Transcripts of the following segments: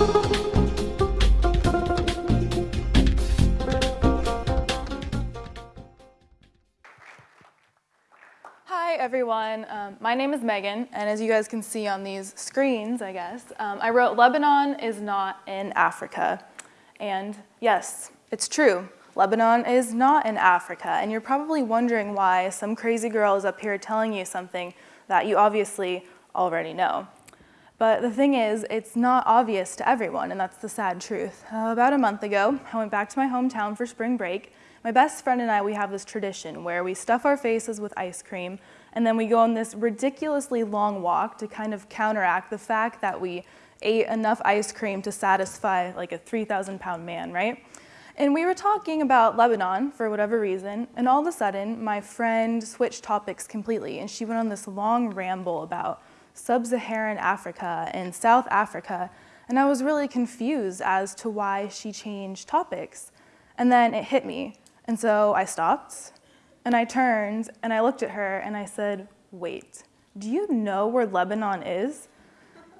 Hi everyone, um, my name is Megan and as you guys can see on these screens, I guess, um, I wrote Lebanon is not in Africa. And yes, it's true, Lebanon is not in Africa and you're probably wondering why some crazy girl is up here telling you something that you obviously already know. But the thing is, it's not obvious to everyone and that's the sad truth. Uh, about a month ago, I went back to my hometown for spring break my best friend and I, we have this tradition where we stuff our faces with ice cream and then we go on this ridiculously long walk to kind of counteract the fact that we ate enough ice cream to satisfy like a 3,000 pound man, right? And we were talking about Lebanon for whatever reason, and all of a sudden my friend switched topics completely and she went on this long ramble about sub-Saharan Africa and South Africa, and I was really confused as to why she changed topics. And then it hit me. And so I stopped and I turned and I looked at her and I said, wait, do you know where Lebanon is?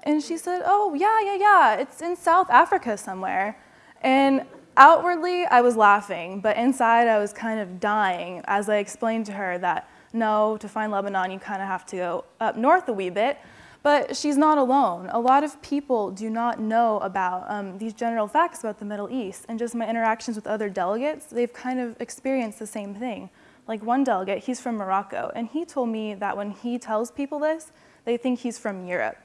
And she said, oh, yeah, yeah, yeah, it's in South Africa somewhere. And outwardly, I was laughing, but inside I was kind of dying as I explained to her that no, to find Lebanon, you kind of have to go up north a wee bit. But she's not alone. A lot of people do not know about um, these general facts about the Middle East. And just my interactions with other delegates, they've kind of experienced the same thing. Like one delegate, he's from Morocco, and he told me that when he tells people this, they think he's from Europe.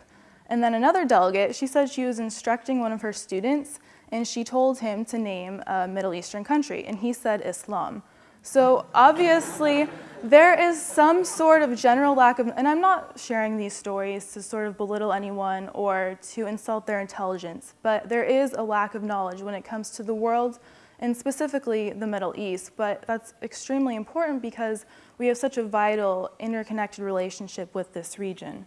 And then another delegate, she said she was instructing one of her students, and she told him to name a Middle Eastern country, and he said Islam. So obviously, there is some sort of general lack of, and I'm not sharing these stories to sort of belittle anyone or to insult their intelligence, but there is a lack of knowledge when it comes to the world and specifically the Middle East. But that's extremely important because we have such a vital interconnected relationship with this region.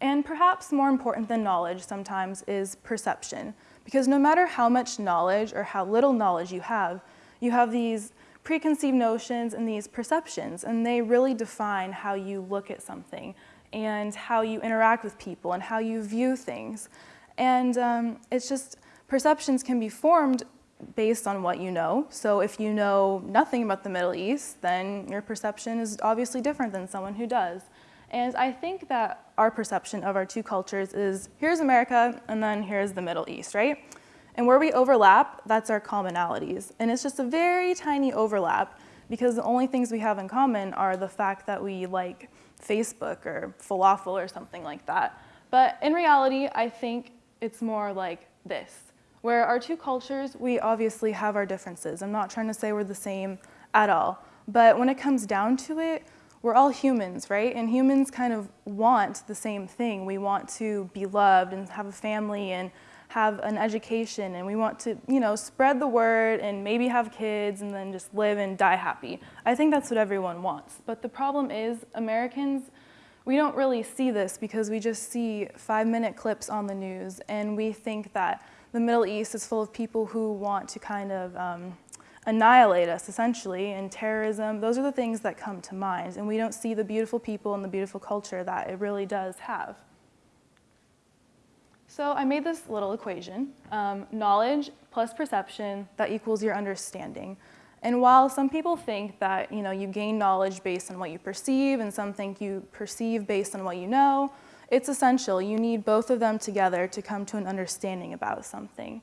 And perhaps more important than knowledge sometimes is perception. Because no matter how much knowledge or how little knowledge you have, you have these preconceived notions and these perceptions, and they really define how you look at something and how you interact with people and how you view things. And um, it's just, perceptions can be formed based on what you know. So if you know nothing about the Middle East, then your perception is obviously different than someone who does. And I think that our perception of our two cultures is here's America and then here's the Middle East, right? And where we overlap, that's our commonalities. And it's just a very tiny overlap because the only things we have in common are the fact that we like Facebook or falafel or something like that. But in reality, I think it's more like this, where our two cultures, we obviously have our differences. I'm not trying to say we're the same at all. But when it comes down to it, we're all humans, right? And humans kind of want the same thing. We want to be loved and have a family and have an education and we want to, you know, spread the word and maybe have kids and then just live and die happy. I think that's what everyone wants. But the problem is Americans, we don't really see this because we just see five minute clips on the news and we think that the Middle East is full of people who want to kind of um, annihilate us essentially and terrorism. Those are the things that come to mind and we don't see the beautiful people and the beautiful culture that it really does have. So I made this little equation, um, knowledge plus perception, that equals your understanding. And while some people think that you, know, you gain knowledge based on what you perceive and some think you perceive based on what you know, it's essential. You need both of them together to come to an understanding about something.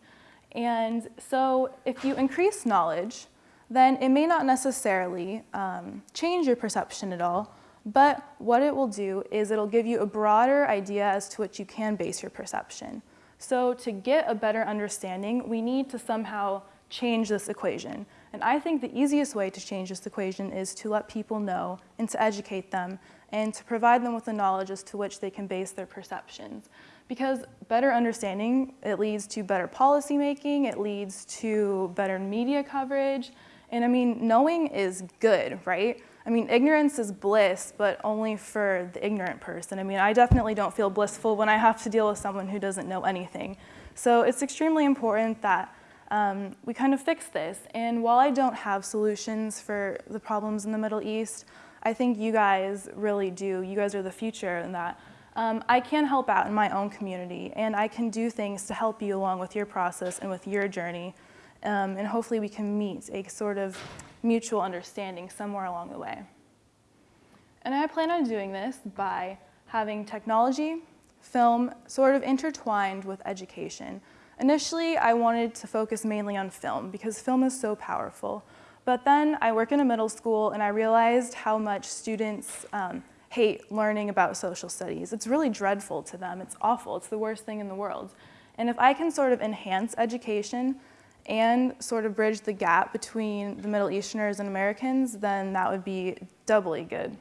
And so if you increase knowledge, then it may not necessarily um, change your perception at all, but what it will do is it'll give you a broader idea as to which you can base your perception. So to get a better understanding, we need to somehow change this equation. And I think the easiest way to change this equation is to let people know and to educate them and to provide them with the knowledge as to which they can base their perceptions. Because better understanding, it leads to better policy making, it leads to better media coverage, and I mean, knowing is good, right? I mean, ignorance is bliss, but only for the ignorant person. I mean, I definitely don't feel blissful when I have to deal with someone who doesn't know anything. So it's extremely important that um, we kind of fix this. And while I don't have solutions for the problems in the Middle East, I think you guys really do. You guys are the future and that um, I can help out in my own community and I can do things to help you along with your process and with your journey. Um, and hopefully we can meet a sort of mutual understanding somewhere along the way. And I plan on doing this by having technology, film sort of intertwined with education. Initially, I wanted to focus mainly on film because film is so powerful. But then I work in a middle school and I realized how much students um, hate learning about social studies. It's really dreadful to them. It's awful. It's the worst thing in the world. And if I can sort of enhance education and sort of bridge the gap between the Middle Easterners and Americans, then that would be doubly good.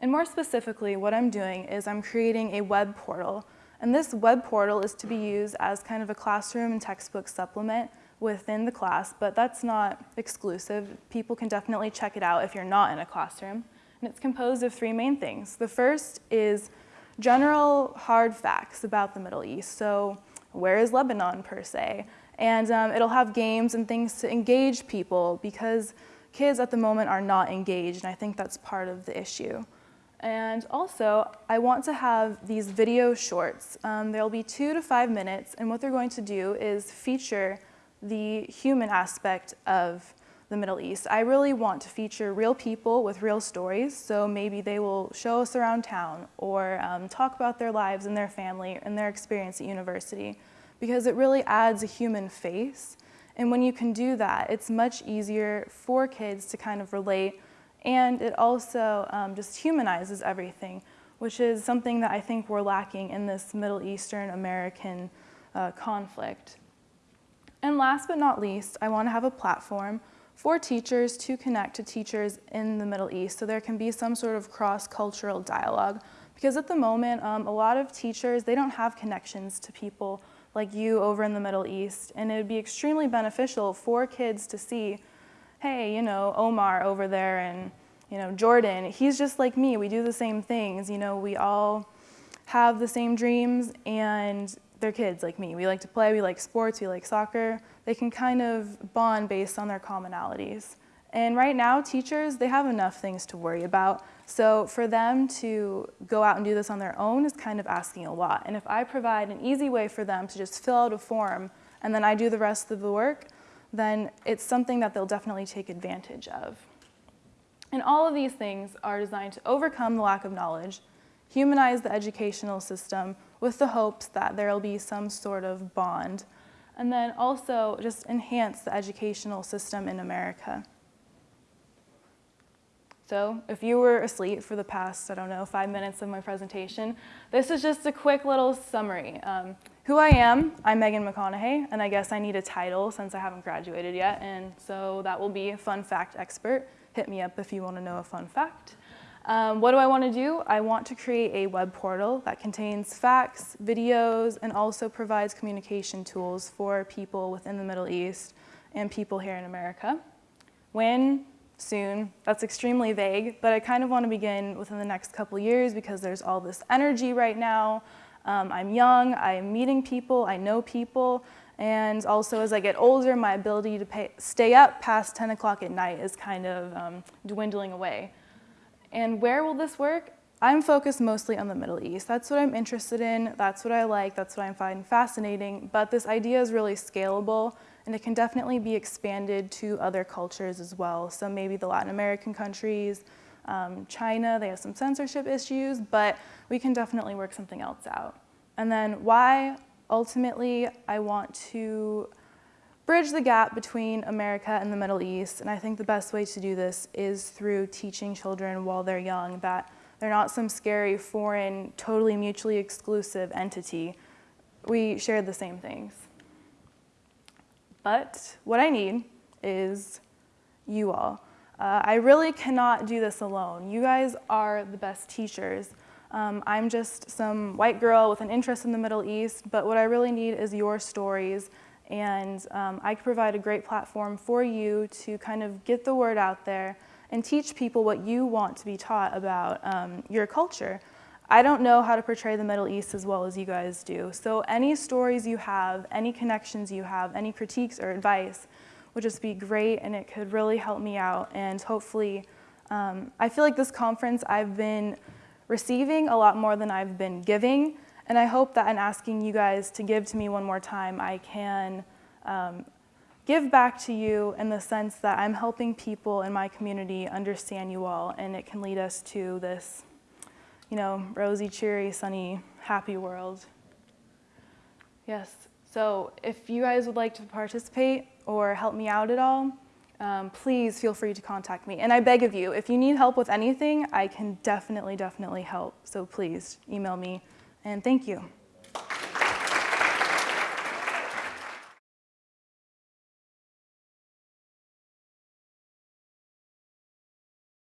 And more specifically, what I'm doing is I'm creating a web portal. And this web portal is to be used as kind of a classroom and textbook supplement within the class, but that's not exclusive. People can definitely check it out if you're not in a classroom. And it's composed of three main things. The first is general hard facts about the Middle East. So where is Lebanon per se? And um, it'll have games and things to engage people because kids at the moment are not engaged, and I think that's part of the issue. And also, I want to have these video shorts. Um, there'll be two to five minutes, and what they're going to do is feature the human aspect of the Middle East. I really want to feature real people with real stories, so maybe they will show us around town or um, talk about their lives and their family and their experience at university, because it really adds a human face. And when you can do that, it's much easier for kids to kind of relate and it also um, just humanizes everything, which is something that I think we're lacking in this Middle Eastern American uh, conflict. And last but not least, I want to have a platform for teachers to connect to teachers in the Middle East so there can be some sort of cross-cultural dialogue. Because at the moment, um, a lot of teachers, they don't have connections to people like you over in the Middle East, and it would be extremely beneficial for kids to see hey, you know, Omar over there and, you know, Jordan, he's just like me. We do the same things. You know, we all have the same dreams and they're kids like me. We like to play, we like sports, we like soccer. They can kind of bond based on their commonalities. And right now, teachers, they have enough things to worry about. So for them to go out and do this on their own is kind of asking a lot. And if I provide an easy way for them to just fill out a form and then I do the rest of the work, then it's something that they'll definitely take advantage of. And all of these things are designed to overcome the lack of knowledge, humanize the educational system with the hopes that there will be some sort of bond, and then also just enhance the educational system in America. So if you were asleep for the past, I don't know, five minutes of my presentation, this is just a quick little summary. Um, who I am, I'm Megan McConaughey, and I guess I need a title since I haven't graduated yet, and so that will be a fun fact expert. Hit me up if you want to know a fun fact. Um, what do I want to do? I want to create a web portal that contains facts, videos, and also provides communication tools for people within the Middle East and people here in America. When? Soon. That's extremely vague, but I kind of want to begin within the next couple years because there's all this energy right now. Um, I'm young, I'm meeting people, I know people, and also as I get older, my ability to pay, stay up past 10 o'clock at night is kind of um, dwindling away. And where will this work? I'm focused mostly on the Middle East. That's what I'm interested in, that's what I like, that's what I find fascinating, but this idea is really scalable and it can definitely be expanded to other cultures as well. So maybe the Latin American countries, um, China, they have some censorship issues, but we can definitely work something else out. And then why, ultimately, I want to bridge the gap between America and the Middle East, and I think the best way to do this is through teaching children while they're young that they're not some scary, foreign, totally mutually exclusive entity. We share the same things. But what I need is you all. Uh, I really cannot do this alone. You guys are the best teachers. Um, I'm just some white girl with an interest in the Middle East, but what I really need is your stories and um, I can provide a great platform for you to kind of get the word out there and teach people what you want to be taught about um, your culture. I don't know how to portray the Middle East as well as you guys do, so any stories you have, any connections you have, any critiques or advice, would just be great and it could really help me out and hopefully, um, I feel like this conference I've been receiving a lot more than I've been giving. And I hope that in asking you guys to give to me one more time, I can um, give back to you in the sense that I'm helping people in my community understand you all, and it can lead us to this, you know, rosy, cheery, sunny, happy world. Yes, so if you guys would like to participate or help me out at all, um, please feel free to contact me. And I beg of you, if you need help with anything, I can definitely, definitely help. So please email me. And thank you.